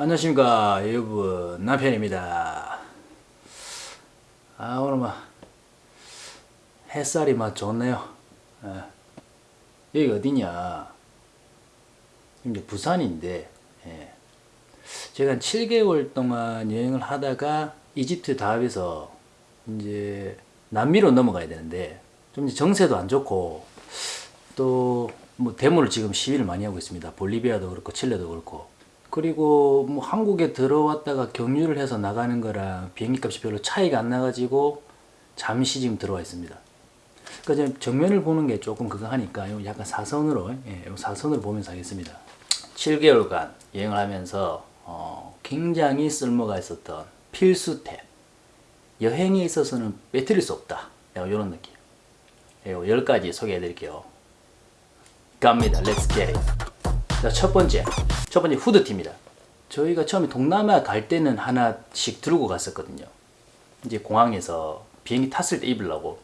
안녕하십니까 여러분 남편입니다 아 오늘 막 햇살이 막 좋네요 예. 여기 어디냐 이제 부산인데 예. 제가 한 7개월 동안 여행을 하다가 이집트 다합에서 이제 남미로 넘어가야 되는데 좀 정세도 안 좋고 또 뭐 데모를 지금 시위를 많이 하고 있습니다. 볼리비아도 그렇고 칠레도 그렇고 그리고 뭐 한국에 들어왔다가 경유를 해서 나가는 거랑 비행기 값이 별로 차이가 안 나가지고 잠시 지금 들어와 있습니다. 그러니까 정면을 보는 게 조금 그거 하니까 요. 약간 사선으로 예, 요 사선으로 보면서 하겠습니다. 7개월간 여행을 하면서 어, 굉장히 쓸모가 있었던 필수템. 여행에 있어서는 빼뜨릴 수 없다. 이런 느낌. 예, 요 10가지 소개해 드릴게요. 갑니다. Let's get 자, 첫 번째. 첫 번째 후드티입니다. 저희가 처음에 동남아 갈 때는 하나씩 들고 갔었거든요. 이제 공항에서 비행기 탔을 때 입으려고.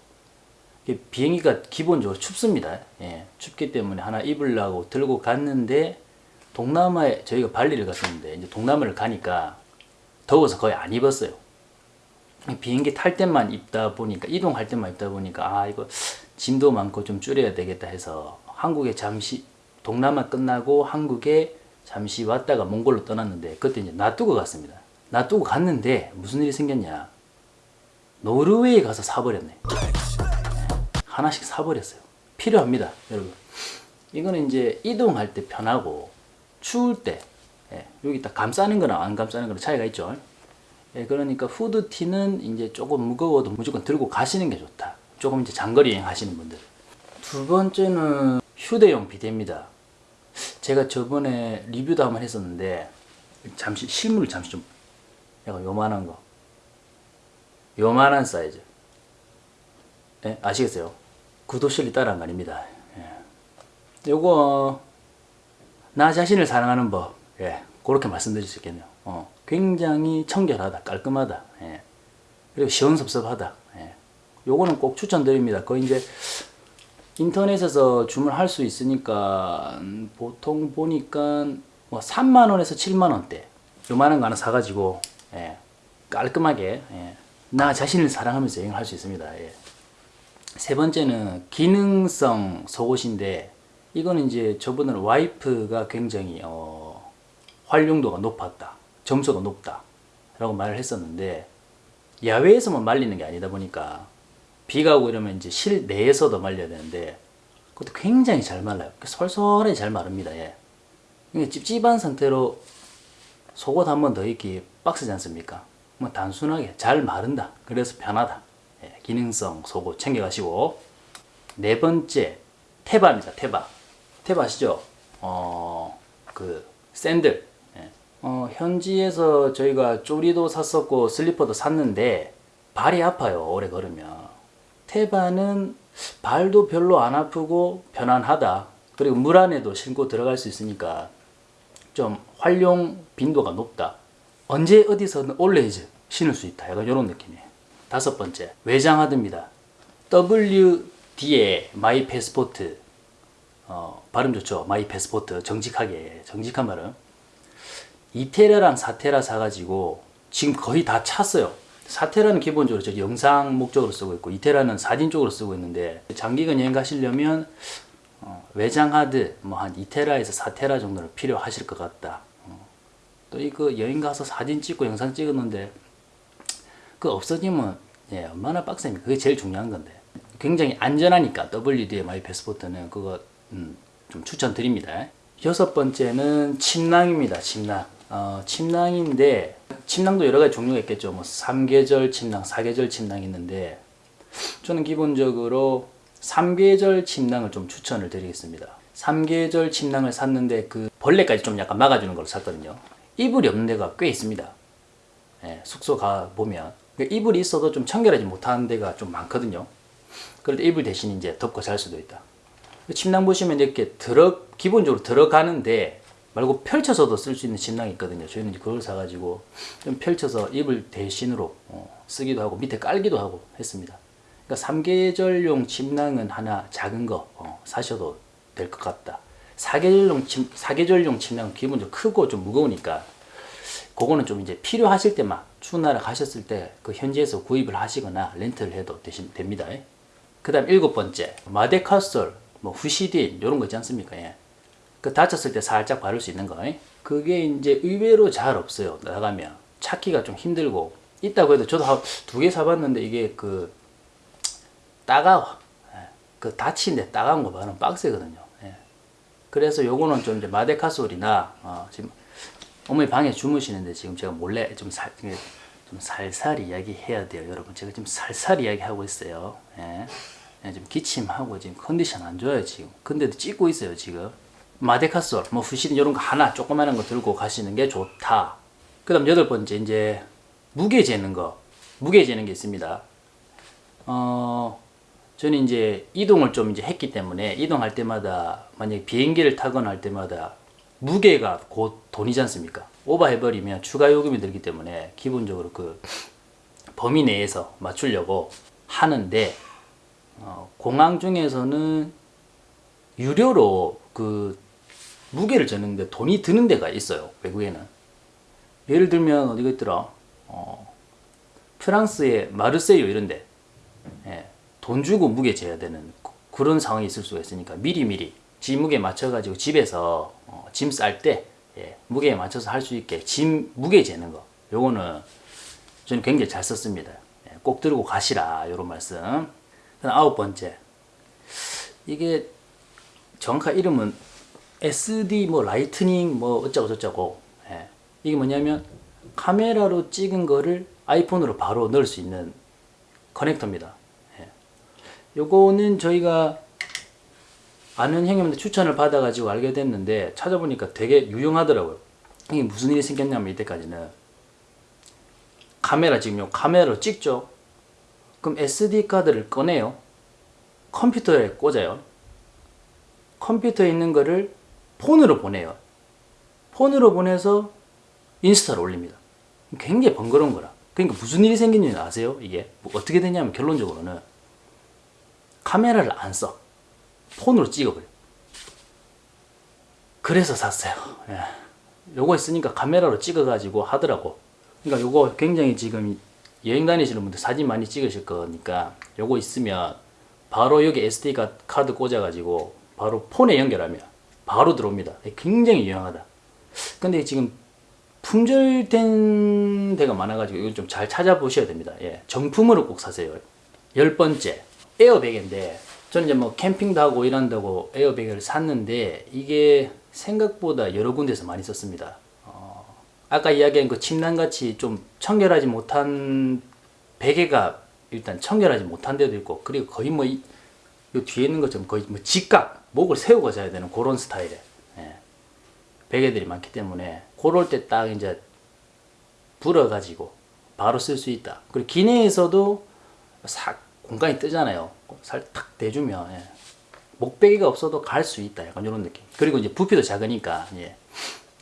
비행기가 기본적으로 춥습니다. 예, 춥기 때문에 하나 입으려고 들고 갔는데 동남아에 저희가 발리를 갔었는데 이제 동남아를 가니까 더워서 거의 안 입었어요. 비행기 탈 때만 입다 보니까 이동할 때만 입다 보니까 아 이거 짐도 많고 좀 줄여야 되겠다 해서 한국에 잠시 동남아 끝나고 한국에 잠시 왔다가 몽골로 떠났는데 그때 이제 놔두고 갔습니다. 놔두고 갔는데 무슨 일이 생겼냐? 노르웨이 가서 사버렸네. 하나씩 사버렸어요. 필요합니다, 여러분. 이거는 이제 이동할 때 편하고 추울 때 예, 여기 딱 감싸는 거랑 안 감싸는 거랑 차이가 있죠. 예, 그러니까 후드티는 이제 조금 무거워도 무조건 들고 가시는 게 좋다. 조금 이제 장거리 여행 하시는 분들. 두 번째는 휴대용 비데입니다. 제가 저번에 리뷰도 한번 했었는데 잠시 실물을 잠시 좀 약간 요만한 거 요만한 사이즈 예? 아시겠어요? 구도실이 따라한 거 아닙니다. 예. 요거 나 자신을 사랑하는 법 예. 그렇게 말씀드릴 수 있겠네요. 어. 굉장히 청결하다 깔끔하다 예. 그리고 시원섭섭하다 예. 요거는 꼭 추천드립니다. 거의 이제 인터넷에서 주문할 수 있으니까 보통 보니까 뭐 3만원에서 7만원대. 요만한 거 하나 사가지고 예, 깔끔하게 예, 나 자신을 사랑하면서 여행을 할 수 있습니다. 예. 세 번째는 기능성 속옷인데 이거는 이제 저번에 와이프가 굉장히 어, 활용도가 높았다 점수가 높다 라고 말을 했었는데 야외에서만 말리는 게 아니다 보니까 비가 오고 이러면 이제 실내에서도 말려야 되는데 그것도 굉장히 잘 말라요. 솔솔하게 잘 마릅니다. 예. 이게 찝찝한 상태로 속옷 한 번 더 입기 빡세지 않습니까? 뭐 단순하게 잘 마른다. 그래서 편하다. 예. 기능성 속옷 챙겨가시고 네 번째 테바입니다. 테바. 테바 아시죠? 어, 그 샌들. 예. 어, 현지에서 저희가 쪼리도 샀었고 슬리퍼도 샀는데 발이 아파요. 오래 걸으면. 테바는 발도 별로 안 아프고 편안하다. 그리고 물 안에도 신고 들어갈 수 있으니까 좀 활용 빈도가 높다. 언제 어디서든 always 신을 수 있다. 약간 이런 느낌이에요. 다섯 번째, 외장하드입니다. WD의 My Passport. 어, 발음 좋죠? My Passport. 정직하게. 정직한 발음. 2테라랑 4테라 사가지고 지금 거의 다 찼어요. 4테라는 기본적으로 저 영상 목적으로 쓰고 있고 2테라는 사진 쪽으로 쓰고 있는데 장기간 여행 가시려면 어, 외장 하드 뭐 한 2테라에서 4테라 정도는 필요하실 것 같다. 어. 또 이거 여행 가서 사진 찍고 영상 찍었는데 그 없어지면 예, 얼마나 빡셉니까? 그게 제일 중요한 건데 굉장히 안전하니까 WD의 My Passport는 그거 음, 좀 추천드립니다. 여섯 번째는 침낭입니다. 침낭. 어, 침낭인데 침낭도 여러 가지 종류가 있겠죠. 뭐 3계절 침낭, 4계절 침낭이 있는데 저는 기본적으로 3계절 침낭을 좀 추천을 드리겠습니다. 3계절 침낭을 샀는데 그 벌레까지 좀 약간 막아주는 걸 샀거든요. 이불이 없는 데가 꽤 있습니다. 예, 숙소 가 보면 그러니까 이불이 있어도 좀 청결하지 못하는 데가 좀 많거든요. 그럴 때 이불 대신 이제 덮고 잘 수도 있다. 침낭 보시면 이렇게 들어 기본적으로 들어가는데 말고 펼쳐서도 쓸 수 있는 침낭이 있거든요. 저희는 그걸 사가지고 좀 펼쳐서 이불 대신으로 어, 쓰기도 하고 밑에 깔기도 하고 했습니다. 그러니까 3계절용 침낭은 하나 작은 거 어, 사셔도 될 것 같다. 4계절용, 침, 4계절용 침낭은 기본적으로 크고 좀 무거우니까 그거는 좀 이제 필요하실 때만 추운 나라 가셨을 때 그 현지에서 구입을 하시거나 렌트를 해도 되시, 됩니다. 그 다음 일곱 번째 마데카솔, 뭐 후시딘 이런 거 있지 않습니까? 예. 그 다쳤을 때 살짝 바를 수 있는 거. 그게 이제 의외로 잘 없어요. 나가면 찾기가 좀 힘들고 있다고 해도 저도 두 개 사봤는데 이게 그 따가워. 예. 그 다치는데 따가운 거 바르면 빡세거든요. 예. 그래서 요거는 좀 이제 마데카솔이나 어, 지금 어머니 방에 주무시는데 지금 제가 몰래 좀, 살, 좀 살살 이야기해야 돼요, 여러분. 제가 지금 살살 이야기하고 있어요. 예. 예, 지금 기침하고 지금 컨디션 안 좋아요, 지금. 근데도 찍고 있어요, 지금. 마데카솔, 뭐 후시딘 이런 거 하나 조그마한 거 들고 가시는 게 좋다. 그 다음 여덟 번째, 이제 무게 재는 거. 무게 재는 게 있습니다. 어, 저는 이제 이동을 좀 이제 했기 때문에 이동할 때마다 만약에 비행기를 타거나 할 때마다 무게가 곧 돈이지 않습니까? 오버해버리면 추가 요금이 들기 때문에 기본적으로 그 범위 내에서 맞추려고 하는데 어, 공항 중에서는 유료로 그 무게를 재는데 돈이 드는 데가 있어요 외국에는. 예를 들면 어디가 있더라? 어, 프랑스의 마르세유 이런데. 예, 돈 주고 무게 재야 되는 그런 상황이 있을 수가 있으니까 미리미리 지 무게 맞춰가지고 집에서 어, 짐쌀때 예, 무게에 맞춰서 할 수 있게 짐 무게 재는 거. 요거는 저는 굉장히 잘 썼습니다. 예, 꼭 들고 가시라 요런 말씀. 아홉 번째. 이게 정확한 이름은 SD 뭐 Lightning 뭐 어쩌고 저쩌고 예, 이게 뭐냐면 카메라로 찍은 거를 아이폰으로 바로 넣을 수 있는 커넥터입니다 예. 요거는 저희가 아는 형님한테 추천을 받아 가지고 알게 됐는데 찾아보니까 되게 유용하더라고요. 이게 무슨 일이 생겼냐면 이때까지는 카메라 지금 요 카메라로 찍죠. 그럼 SD 카드를 꺼내요. 컴퓨터에 꽂아요. 컴퓨터에 있는 거를 폰으로 보내요. 폰으로 보내서 인스타로 올립니다. 굉장히 번거로운 거라. 그러니까 무슨 일이 생긴지 아세요? 이게 뭐 어떻게 되냐면 결론적으로는 카메라를 안 써. 폰으로 찍어버려. 그래서 샀어요. 예. 요거 있으니까 카메라로 찍어가지고 하더라고. 그러니까 요거 굉장히 지금 여행 다니시는 분들 사진 많이 찍으실 거니까 요거 있으면 바로 여기 SD 카드 꽂아가지고 바로 폰에 연결하면 바로 들어옵니다. 굉장히 유용하다. 근데 지금 품절된 데가 많아가지고 이걸 좀 잘 찾아보셔야 됩니다. 예. 정품으로 꼭 사세요. 열 번째, 에어백인데 저는 이제 뭐 캠핑도 하고 이런다고 에어백을 샀는데 이게 생각보다 여러 군데서 많이 썼습니다. 어, 아까 이야기한 그 침낭같이 좀 청결하지 못한 베개가 일단 청결하지 못한 데도 있고 그리고 거의 뭐 이, 이 뒤에 있는 것처럼 거의 뭐 직각 목을 세우고 자야 되는 그런 스타일의 예, 베개들이 많기 때문에 그럴 때 딱 이제 불어가지고 바로 쓸 수 있다. 그리고 기내에서도 싹 공간이 뜨잖아요. 살탁 대주면 예. 목베개가 없어도 갈 수 있다. 약간 이런 느낌. 그리고 이제 부피도 작으니까 예.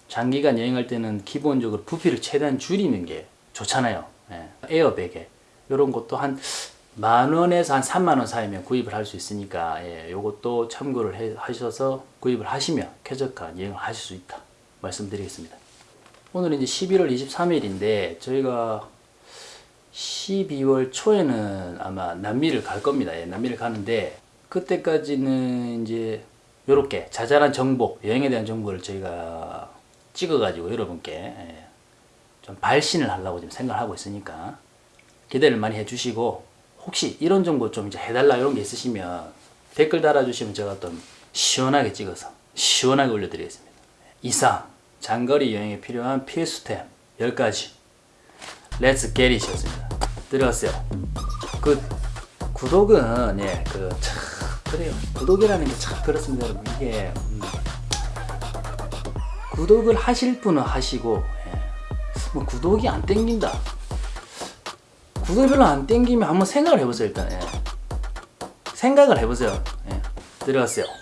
장기간 여행할 때는 기본적으로 부피를 최대한 줄이는 게 좋잖아요. 예. 에어 베개 이런 것도 한 만원에서 한 3만원 사이면 구입을 할 수 있으니까 예, 요것도 참고를 해, 하셔서 구입을 하시면 쾌적한 여행을 하실 수 있다 말씀드리겠습니다 오늘은 이제 11월 23일인데 저희가 12월 초에는 아마 남미를 갈 겁니다. 예, 남미를 가는데 그때까지는 이제 이렇게 자잘한 정보, 여행에 대한 정보를 저희가 찍어 가지고 여러분께 예, 좀 발신을 하려고 지금 생각하고 있으니까 기대를 많이 해주시고 혹시 이런 정보 좀 이제 해달라 이런 게 있으시면 댓글 달아주시면 제가 또 시원하게 찍어서 시원하게 올려드리겠습니다. 이상 장거리 여행에 필요한 필수템 10가지 Let's get it이었습니다. 들어갔어요. 그 구독은 예, 그참 그래요. 구독이라는 게 참 그렇습니다, 여러분. 이게 음, 구독을 하실 분은 하시고 예, 뭐 구독이 안 땡긴다. 구독이 별로 안 땡기면 한번 생각을 해보세요, 일단. 예. 생각을 해보세요. 예. 들어갔어요.